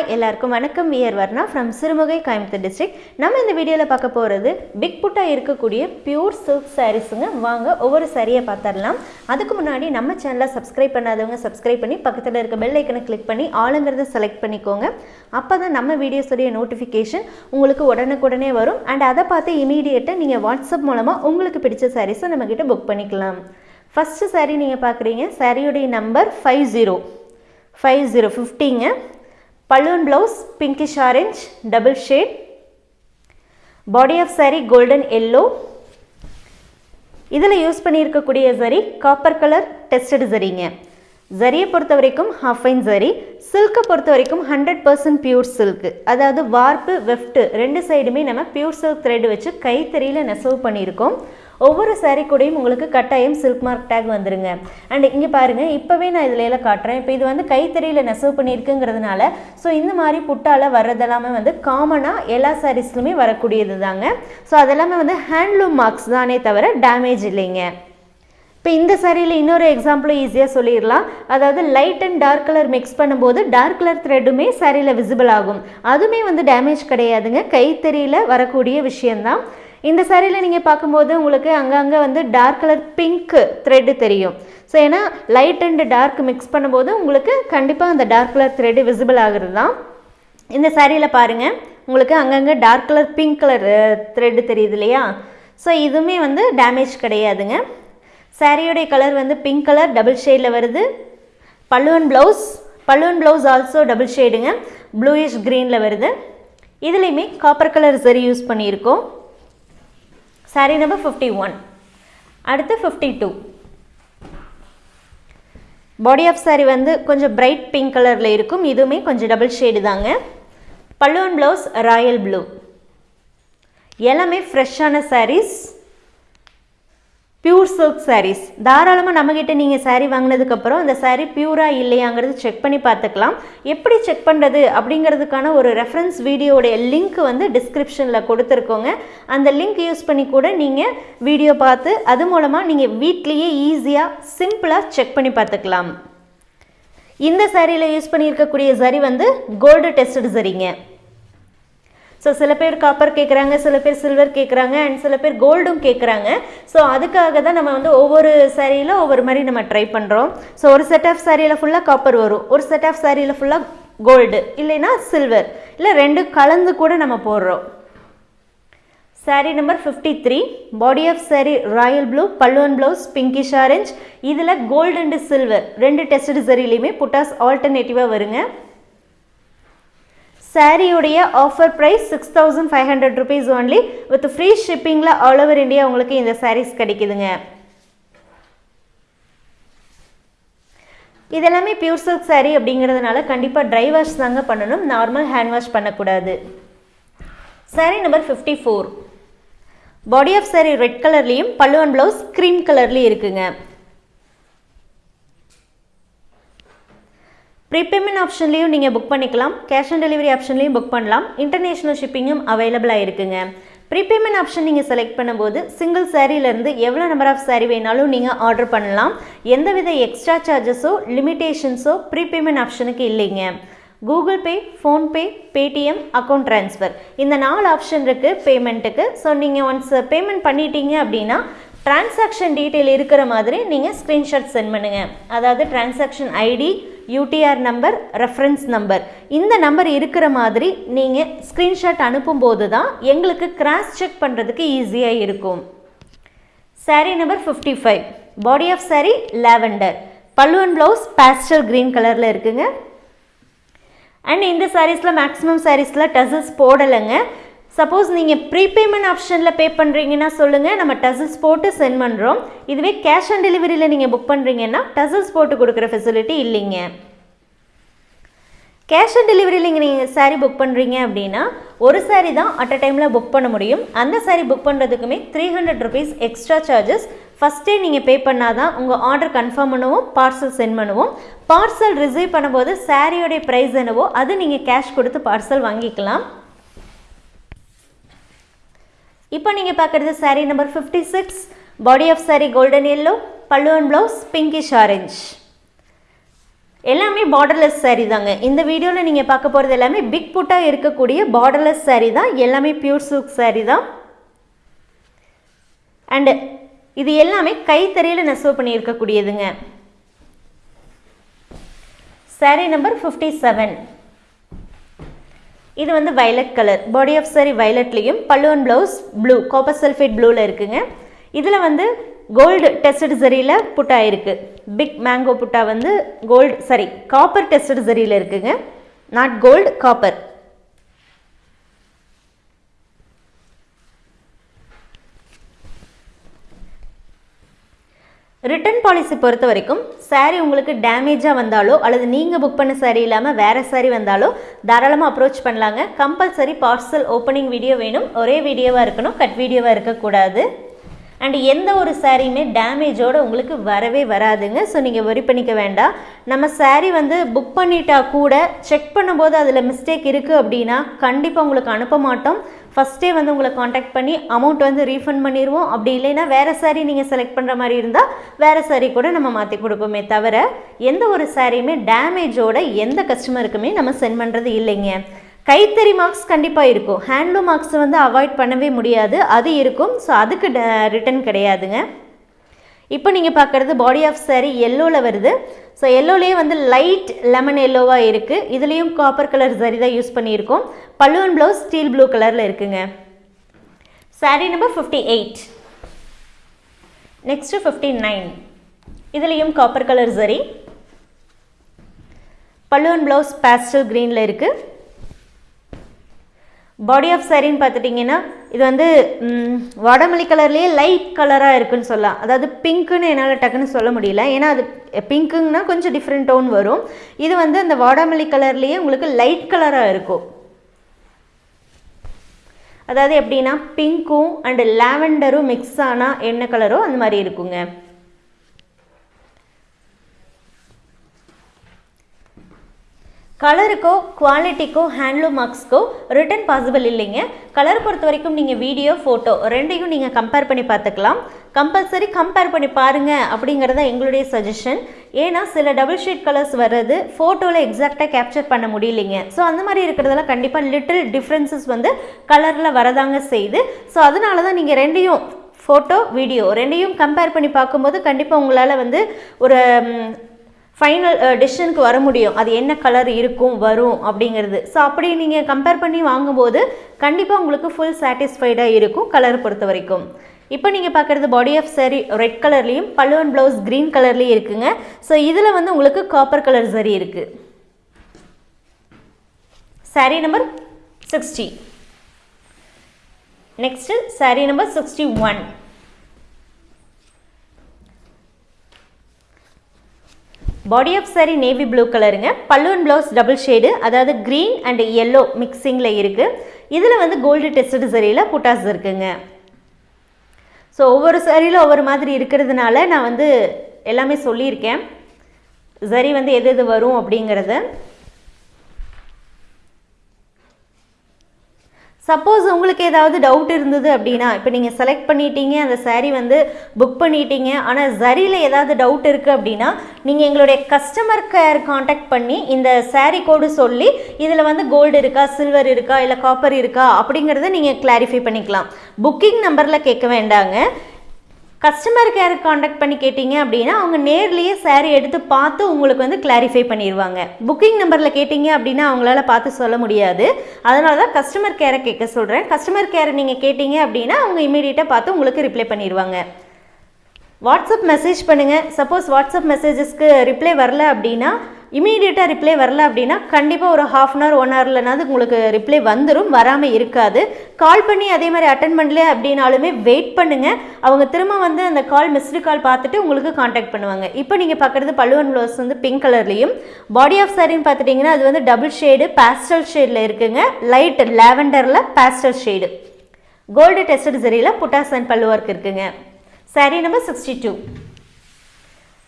Hi எல்லாருக்கும் வணக்கம். We're Varna from Sirumugai Coimbatore district நம்ம இந்த வீடியோவில் பார்க்க போகிறது பிக் புட்டாக இருக்கக்கூடிய பியூர் சில்க் சாரீஸுங்க வாங்க ஒவ்வொரு சாரியை பார்த்துடலாம். அதுக்கு முன்னாடி நம்ம சேனலை சப்ஸ்கிரைப் பண்ணாதவங்க சப்ஸ்கிரைப் பண்ணி பக்கத்தில் இருக்க பெல் ஐக்கனை கிளிக் பண்ணி ஆளுங்கிறத செலக்ட் பண்ணிக்கோங்க. அப்போ தான் நம்ம வீடியோஸுடைய நோட்டிஃபிகேஷன் உங்களுக்கு உடனுக்குடனே வரும். அண்ட் அதை பார்த்து இமீடியட்டாக நீங்கள் வாட்ஸ்அப் மூலமாக உங்களுக்கு பிடிச்ச சாரீஸை நம்மக்கிட்ட புக் பண்ணிக்கலாம். ஃபஸ்ட்டு சாரீ நீங்கள் பார்க்குறீங்க. சாரியுடைய number five zero five zero ஃபிஃப்டிங்க balloon blouse pinkish orange double shade body of saree golden yellow இதில் யூஸ் பண்ணியிருக்கக்கூடிய சரி காப்பர் கலர் டெஸ்டடு சரிங்க ஜரியை பொறுத்த வரைக்கும் ஹாஃபைன் ஜரி சில்க்கை பொறுத்த வரைக்கும் ஹண்ட்ரட் பர்சன்ட் பியூர் சில்க்கு அதாவது வார்ப்பு வெஃப்ட்டு ரெண்டு சைடுமே நம்ம பியூர் சில்க் த்ரெட் வச்சு கைத்தறியில் நெசவு பண்ணியிருக்கோம். ஒவ்வொரு சாரீ கூடையும் உங்களுக்கு கட்டாயம் சில்க் மார்க் டேக் வந்துருங்க. அண்ட் இங்கே பாருங்கள் இப்போவே நான் இதில் எல்லாம் காட்டுறேன். இப்போ இது வந்து கைத்தறியில் நெசவு பண்ணியிருக்குங்கிறதுனால ஸோ இந்த மாதிரி புட்டால வர்றதெல்லாமே வந்து காமனாக எல்லா சாரீஸ்லுமே வரக்கூடியது தாங்க ஸோ அதெல்லாமே வந்து ஹேண்ட்லூம் மார்க்ஸ் தானே தவிர டேமேஜ் இல்லைங்க. இப்போ இந்த சாரியில் இன்னொரு எக்ஸாம்பிளும் ஈஸியாக சொல்லிடலாம். அதாவது light and dark colour mix பண்ணும்போது டார்க் கலர் த்ரெட்டுமே சாரியில் விசிபிள் ஆகும். அதுவுமே வந்து டேமேஜ் கிடையாதுங்க. கைத்தறியில் வரக்கூடிய விஷயந்தான் இந்த சாரியில் நீங்கள் பார்க்கும்போது உங்களுக்கு அங்கங்கே வந்து டார்க் கலர் பிங்க் த்ரெட்டு தெரியும். ஸோ ஏன்னா லைட் அண்ட் டார்க் மிக்ஸ் பண்ணும்போது உங்களுக்கு கண்டிப்பாக அந்த டார்க் கலர் த்ரெட்டு விசிபிள் ஆகிறது தான். இந்த சாரியில் பாருங்கள் உங்களுக்கு அங்கங்கே dark colour pink colour thread தெரியுது இல்லையா? ஸோ இதுவுமே வந்து டேமேஜ் கிடையாதுங்க. சாரியோடைய கலர் வந்து பிங்க் கலர் டபுள் ஷேடில் வருது. பல்லுவன் ப்ளவுஸ் பல்லுவன் ப்ளவுஸ் ஆல்சோ டபுள் ஷேடுங்க ப்ளூயிஷ் க்ரீனில் வருது. இதுலேயுமே காப்பர் கலர் சரி யூஸ் பண்ணியிருக்கோம். சாரி நம்பர் ஃபிஃப்டி ஒன் அடுத்து fifty two body of saree வந்து கொஞ்சம் பிரைட் பிங்க் கலரில் இருக்கும். இதுவுமே கொஞ்சம் டபுள் ஷேடு தாங்க. பல்லுவன் ப்ளவுஸ் ராயல் ப்ளூ எல்லாமே ஃப்ரெஷ்ஷான சாரீஸ் பியூர் சில்க் சாரீஸ் தாராளமாக நம்மக்கிட்ட நீங்கள் சாரீ வாங்கினதுக்கப்புறம் அந்த சாரீ பியூராக இல்லையாங்கிறது செக் பண்ணி பார்த்துக்கலாம். எப்படி செக் பண்ணுறது அப்படிங்கிறதுக்கான ஒரு ரெஃபரன்ஸ் வீடியோடைய லிங்க் வந்து டிஸ்கிரிப்ஷனில் கொடுத்துருக்கோங்க. அந்த லிங்க் யூஸ் பண்ணி கூட நீங்கள் வீடியோ பார்த்து அது மூலமாக நீங்கள் வீட்லேயே ஈஸியாக சிம்பிளாக செக் பண்ணி பார்த்துக்கலாம். இந்த சாரியில் யூஸ் பண்ணியிருக்கக்கூடிய சரி வந்து கோல்டு டெஸ்டட் சரிங்க ஸோ சில பேர் காப்பர் கேட்குறாங்க சில பேர் சில்வர் கேட்குறாங்க அண்ட் சில பேர் கோல்டும் கேட்குறாங்க ஸோ அதுக்காக தான் நம்ம வந்து ஒவ்வொரு சாரியில் ஒவ்வொரு மாதிரி நம்ம ட்ரை பண்ணுறோம் ஸோ ஒரு செட் ஆஃப் சாரியில் ஃபுல்லாக காப்பர் வரும். ஒரு செட் ஆஃப் சாரியில் ஃபுல்லாக கோல்டு இல்லைன்னா சில்வர் இல்லை ரெண்டு கலந்து கூட நம்ம போடுறோம். Saree number fifty three body of saree royal blue பல்லுவன் ப்ளவுஸ் பிங்கிஷ் ஆரஞ்ச் இதில் கோல்டு அண்டு சில்வர் ரெண்டு டெஸ்ட் சரிலையுமே புட்டாஸ் ஆல்டர்னேட்டிவாக வருங்க. சாரியுடைய offer price six thousand five hundred rupees only with free ஷிப்பிங்கில் all over India உங்களுக்கு இந்த சாரீஸ் கிடைக்குதுங்க. இதெல்லாமே பியூர் சில்க் சாரீ அப்படிங்கிறதுனால கண்டிப்பாக ட்ரை வாஷ் தாங்க பண்ணணும். நார்மல் ஹேண்ட் வாஷ் பண்ணக்கூடாது. Saree number fifty four body of saree red கலர்லேயும் பல்லுவன் ப்ளவுஸ் க்ரீம் கலர்லேயும் இருக்குங்க. ப்ரீபேமெண்ட் ஆப்ஷன்லேயும் நீங்கள் புக் பண்ணிக்கலாம். கேஷ் ஆன் டெலிவரி ஆப்ஷன்லேயும் புக் பண்ணலாம். இன்டர்நேஷ்னல் ஷிப்பிங்கும் அவைலபிளாக இருக்குங்க. ப்ரீபேமெண்ட் ஆப்ஷன் நீங்கள் செலக்ட் பண்ணும்போது சிங்கிள் சாரீலேருந்து எவ்வளோ நம்பர் ஆஃப் சாரீ வேணாலும் நீங்கள் ஆர்டர் பண்ணலாம். எந்தவித எக்ஸ்ட்ரா சார்ஜஸோ லிமிட்டேஷன்ஸோ ப்ரீபேமெண்ட் ஆப்ஷனுக்கு இல்லைங்க. Google Pay PhonePe Paytm account transfer இந்த நாலு ஆப்ஷன் இருக்குது பேமெண்ட்டுக்கு ஸோ நீங்கள் ஒன்ஸ் பேமெண்ட் பண்ணிட்டீங்க அப்படின்னா டிரான்சாக்ஷன் டீட்டெயில் இருக்கிற மாதிரி நீங்கள் ஸ்க்ரீன்ஷாட் சென்ட் பண்ணுங்கள் அதாவது transaction ID UTR number reference number இந்த நம்பர் இருக்கிற மாதிரி நீங்கள் ஸ்க்ரீன்ஷாட் அனுப்பும்போது தான் எங்களுக்கு கிராஸ் செக் பண்ணுறதுக்கு ஈஸியாக இருக்கும். Sari number fifty five body of sari lavender பல்லுவன் ப்ளவுஸ் பேஸ்டல் க்ரீன் கலரில் இருக்குங்க. அண்ட் இந்த சாரீஸில் மேக்ஸிமம் சாரீஸில் டசல்ஸ் போடலைங்க. சப்போஸ் நீங்கள் ப்ரீபேமெண்ட் ஆப்ஷனில் பே பண்ணுறீங்கன்னா சொல்லுங்கள் நம்ம டசல்ஸ் போட்டு சென்ட் பண்ணுறோம் இதுவே கேஷ் ஆன் டெலிவரியில் நீங்கள் புக் பண்ணுறீங்கன்னா டசல்ஸ் போட்டு கொடுக்குற ஃபெசிலிட்டி இல்லைங்க. கேஷ் ஆன் டெலிவரியில் இங்கே நீங்கள் சாரீ புக் பண்ணுறீங்க அப்படின்னா ஒரு சாரீ தான் அட் அ டைமில் புக் பண்ண முடியும். அந்த sari book பண்ணுறதுக்குமே three hundred rupees extra charges ஃபஸ்ட்டே நீங்கள் பே பண்ணால் தான் உங்கள் ஆர்டர் கன்ஃபார்ம் பண்ணுவோம் பார்சல் சென்ட் பண்ணுவோம். பார்சல் ரிசீவ் பண்ணும்போது சாரியோடைய ப்ரைஸ் என்னவோ அது நீங்கள் கேஷ் கொடுத்து பார்சல் வாங்கிக்கலாம். இப்போ நீங்கள் பார்க்குறது saree number fifty six body of saree golden yellow பல்லுவன் ப்ளவுஸ் பிங்கிஷ் ஆரஞ்ச் எல்லாமே பார்டர்லெஸ் சாரீ தாங்க. இந்த வீடியோவில் நீங்கள் பார்க்க போகிறது எல்லாமே பிக் புட்டாக இருக்கக்கூடிய பார்டர்லெஸ் சாரீ தான். எல்லாமே பியூர் சில்க் சாரீ தான். அண்டு இது எல்லாமே கைத்தறியில் நெசவு பண்ணியிருக்கக்கூடியதுங்க. Saree நம்பர் ஃபிஃப்டி செவன் இது வந்து violet colour body of saree வைலட்லேயும் பல்லுவன் ப்ளவுஸ் ப்ளூ காப்பர் சல்ஃபேட் ப்ளூவில் இருக்குங்க. இதில் வந்து கோல்டு டெஸ்டட் ஜரியில் புட்டா இருக்குது பிக் மேங்கோ புட்டா வந்து கோல்டு சாரி காப்பர் டெஸ்டட் ஜரியில் இருக்குங்க. Not gold copper return policy பொறுத்த வரைக்கும் சாரீ உங்களுக்கு டேமேஜாக வந்தாலோ அல்லது நீங்கள் புக் பண்ண சாரீ இல்லாமல் வேறு சாரீ வந்தாலோ தாராளமாக அப்ரோச் பண்ணலாங்க. கம்பல்சரி பார்சல் ஓப்பனிங் வீடியோ வேணும். ஒரே வீடியோவாக இருக்கணும் கட் வீடியோவாக இருக்கக்கூடாது. அண்ட் எந்த ஒரு சாரியுமே டேமேஜோடு உங்களுக்கு வரவே வராதுங்க. ஸோ நீங்கள் வரி பண்ணிக்க வேண்டாம். நம்ம சாரீ வந்து புக் பண்ணிட்டா கூட செக் பண்ணும்போது அதில் மிஸ்டேக் இருக்குது அப்படின்னா கண்டிப்பாக உங்களுக்கு அனுப்ப மாட்டோம். ஃபஸ்ட்டே வந்து உங்களை காண்டாக்ட் பண்ணி அமௌண்ட் வந்து ரீஃபண்ட் பண்ணிடுவோம் அப்படி இல்லைன்னா வேறு சாரீ நீங்கள் செலக்ட் பண்ணுற மாதிரி இருந்தால் வேறு சாரீ கூட நம்ம மாற்றி கொடுப்போமே தவிர எந்த ஒரு சாரியுமே டேமேஜோட எந்த கஸ்டமருக்குமே நம்ம சென்ட் பண்ணுறது இல்லைங்க. கைத்தறி மார்க்ஸ் கண்டிப்பாக இருக்கும். ஹேண்ட்லூம் மார்க்ஸ் வந்து அவாய்ட் பண்ணவே முடியாது. அது இருக்கும். ஸோ அதுக்கு uh, ரிட்டன் கிடையாதுங்க. இப்போ நீங்கள் பார்க்குறது பாடி ஆஃப் சாரீ எல்லோவில் வருது. ஸோ எல்லோலேயே வந்து லைட் லெமன் எல்லோவாக இருக்குது இதுலேயும் காப்பர் கலர் சரி தான் யூஸ் பண்ணியிருக்கோம். பல்லுவன் ப்ளவுஸ் ஸ்டீல் ப்ளூ கலரில் இருக்குங்க. Saree number fifty eight next fifty nine இதுலேயும் காப்பர் கலர் சரி பல்லுவன் ப்ளவுஸ் பேஸ்டல் க்ரீனில் இருக்குது பாடி ஆஃப் சாரின்னு பார்த்துட்டிங்கன்னா இது வந்து வடமல்லி கலர்லேயே லைட் கலராக இருக்குன்னு சொல்லலாம். அதாவது பிங்க்குன்னு என்னால் டக்குன்னு சொல்ல முடியல. ஏன்னா அது பிங்க்குங்கன்னா கொஞ்சம் டிஃப்ரெண்ட் டோன் வரும். இது வந்து அந்த வாடாமல்லி கலர்லேயே உங்களுக்கு லைட் கலராக இருக்கும். அதாவது எப்படின்னா பிங்க்கும் அண்டு லாவெண்டரும் மிக்ஸ் ஆனால் என்ன கலரோ அந்த மாதிரி இருக்குங்க. கலருக்கோ குவாலிட்டிக்கோ ஹேண்ட்லூம் மார்க்ஸ்க்கோ ரிட்டன் பாசிபிள் இல்லைங்க. கலர் பொறுத்த வரைக்கும் நீங்கள் வீடியோ ஃபோட்டோ ரெண்டையும் நீங்கள் கம்பேர் பண்ணி பார்த்துக்கலாம். கம்பல்சரி கம்பேர் பண்ணி பாருங்கள் அப்படிங்கிறத எங்களுடைய சஜஷன் ஏன்னா சில டபுள் ஷீட் கலர்ஸ் வர்றது ஃபோட்டோவில் எக்ஸாக்டாக கேப்சர் பண்ண முடியலைங்க. ஸோ அந்த மாதிரி இருக்கிறதெல்லாம் கண்டிப்பாக லிட்டில் டிஃப்ரென்சஸ் வந்து கலரில் வரதாங்க செய்யுது. ஸோ அதனால தான் நீங்கள் ரெண்டையும் ஃபோட்டோ வீடியோ ரெண்டையும் கம்பேர் பண்ணி பார்க்கும்போது கண்டிப்பாக உங்களால் வந்து ஒரு ஃபைனல் டிசிஷனுக்கு uh, வர முடியும். அது என்ன கலர் இருக்கும் வரும் அப்படிங்கிறது. ஸோ அப்படி நீங்கள் கம்பேர் பண்ணி வாங்கும்போது கண்டிப்பாக உங்களுக்கு ஃபுல் சாட்டிஸ்ஃபைடாக இருக்கும் கலர் பொறுத்த வரைக்கும். இப்போ நீங்கள் பார்க்குறது பாடி ஆஃப் சரி ரெட் கலர்லேயும் பல்லுவன் ப்ளவுஸ் க்ரீன் கலர்லேயும் இருக்குங்க. ஸோ இதில் வந்து உங்களுக்கு காப்பர் கலர் சரி இருக்குது saree number sixty next saree number sixty one body of saree navy blue கலருங்க பல்லுவன் ப்ளவுஸ் டபுள் ஷேடு அதாவது க்ரீன் அண்ட் எல்லோ மிக்சிங்கில் இருக்குது இதில் வந்து கோல்டு டெஸ்டட் சரியில் புட்டாஸ் இருக்குங்க. ஸோ ஒவ்வொரு சரியில் ஒவ்வொரு மாதிரி இருக்கிறதுனால நான் வந்து எல்லாமே சொல்லியிருக்கேன். சரி வந்து எது எது வரும் அப்படிங்கிறத. சப்போஸ் உங்களுக்கு ஏதாவது டவுட் இருந்தது அப்படின்னா இப்போ நீங்கள் செலக்ட் பண்ணிட்டீங்க அந்த சாரீ வந்து புக் பண்ணிட்டீங்க ஆனால் சரியில் ஏதாவது டவுட் இருக்குது அப்படின்னா நீங்கள் எங்களுடைய கஸ்டமர் கேர் காண்டாக்ட் பண்ணி இந்த சாரீ கோடு சொல்லி இதில் வந்து கோல்டு இருக்கா சில்வர் இருக்கா இல்லை காப்பர் இருக்கா அப்படிங்கிறத நீங்கள் கிளாரிஃபை பண்ணிக்கலாம். புக்கிங் நம்பரில் கேட்க வேண்டாங்க. கஸ்டமர் கேர் காண்டாக்ட் பண்ணி கேட்டிங்க அப்படின்னா அவங்க நேர்லேயே சாரீ எடுத்து பார்த்து உங்களுக்கு வந்து கிளாரிஃபை பண்ணிடுவாங்க புக்கிங் நம்பரில் கேட்டிங்க அப்படின்னா அவங்களால பார்த்து சொல்ல முடியாது. அதனால தான் கஸ்டமர் கேரை கேட்க சொல்கிறேன் கஸ்டமர் கேரை நீங்கள் கேட்டிங்க அப்படின்னா அவங்க இமீடியட்டாக பார்த்து உங்களுக்கு ரிப்ளை பண்ணிடுவாங்க வாட்ஸ்அப் மெசேஜ் பண்ணுங்கள் சப்போஸ் வாட்ஸ்அப் மெசேஜஸ்க்கு ரிப்ளை வரல அப்படின்னா இமீடியட்டாக ரிப்ளை வரல அப்படின்னா கண்டிப்பாக ஒரு ஹாஃப் அன் ஹவர் ஒன் ஹவர்லனாவது உங்களுக்கு ரிப்ளை வந்துடும் வராமல் இருக்காது. கால் பண்ணி அதே மாதிரி அட்டன் பண்ணல அப்படின்னாலுமே வெயிட் பண்ணுங்கள் அவங்க திரும்ப வந்து அந்த கால் மிஸ்டு கால் பார்த்துட்டு உங்களுக்கு காண்டாக்ட் பண்ணுவாங்க. இப்போ நீங்கள் பார்க்குறது பல்லுவன் ப்ளவுஸ் வந்து பிங்க் கலர்லேயும் பாடி ஆஃப் சாரின்னு பார்த்துட்டிங்கன்னா அது வந்து டபுள் ஷேடு பேஸ்டல் ஷேடில் இருக்குங்க. லைட் லேவண்டரில் பேஸ்டல் ஷேடு கோல்டு டெஸ்டட் சரியில் புட்டாஸ் அண்ட் பல்லு ஒர்க் இருக்குங்க. Saree number 62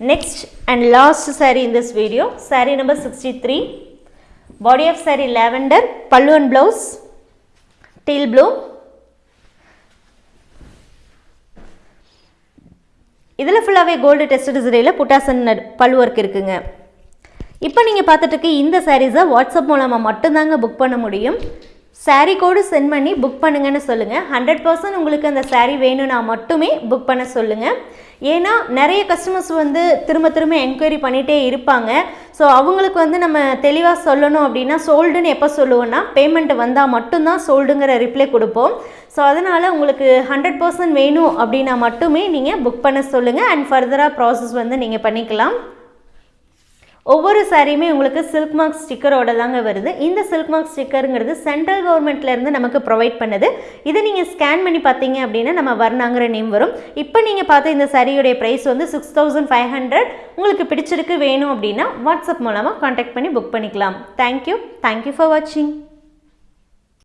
next and last saree in this video saree number 63 body of saree lavender pallu and blouse teal blue இதில் ஃபுல்லாகவே கோல்டு டெஸ்டட் சரியில் புட்டாசன் பல்லு ஒர்க் இருக்குங்க இப்போ நீங்கள் பார்த்துட்டு இருக்க இந்த சாரீஸை வாட்ஸ்அப் மூலமாக மட்டும்தாங்க புக் பண்ண முடியும் சாரீ கோடு சென்ட் பண்ணி புக் பண்ணுங்கன்னு சொல்லுங்கள் ஹண்ட்ரட் பர்சன்ட் உங்களுக்கு அந்த சாரீ வேணும்னா மட்டுமே புக் பண்ண சொல்லுங்கள் ஏன்னா நிறைய கஸ்டமர்ஸ் வந்து திரும்ப திரும்ப என்கொயரி பண்ணிகிட்டே இருப்பாங்க. ஸோ அவங்களுக்கு வந்து நம்ம தெளிவாக சொல்லணும் அப்படின்னா சோல்டுன்னு எப்போ சொல்லுவோன்னா பேமெண்ட் வந்தால் மட்டும்தான் சோல்டுங்கிற ரிப்ளை கொடுப்போம். ஸோ அதனால் உங்களுக்கு ஹண்ட்ரட் பர்சன்ட் வேணும் அப்படின்னா மட்டுமே நீங்கள் புக் பண்ண சொல்லுங்கள் அண்ட் ஃபர்தராக ப்ராசஸ் வந்து நீங்கள் பண்ணிக்கலாம். ஒவ்வொரு சாரியுமே உங்களுக்கு சில்க் மார்க் ஸ்டிக்கரோட தாங்க வருது. இந்த சில்க் மார்க் ஸ்டிக்கருங்கிறது சென்ட்ரல் கவர்மெண்ட்லேருந்து நமக்கு ப்ரொவைட் பண்ணுது. இதை நீங்கள் ஸ்கேன் பண்ணி பார்த்தீங்க அப்படின்னா நம்ம வர்ணாங்கிற நேம் வரும். இப்போ நீங்கள் பார்த்த இந்த சாரியுடைய ப்ரைஸ் வந்து சிக்ஸ் தௌசண்ட் ஃபைவ் ஹண்ட்ரட் உங்களுக்கு பிடிச்சிருக்கு வேணும் அப்படின்னா வாட்ஸ்அப் மூலமாக காண்டாக்ட் பண்ணி புக் பண்ணிக்கலாம். தேங்க்யூ தேங்க்யூ ஃபார் வாட்சிங்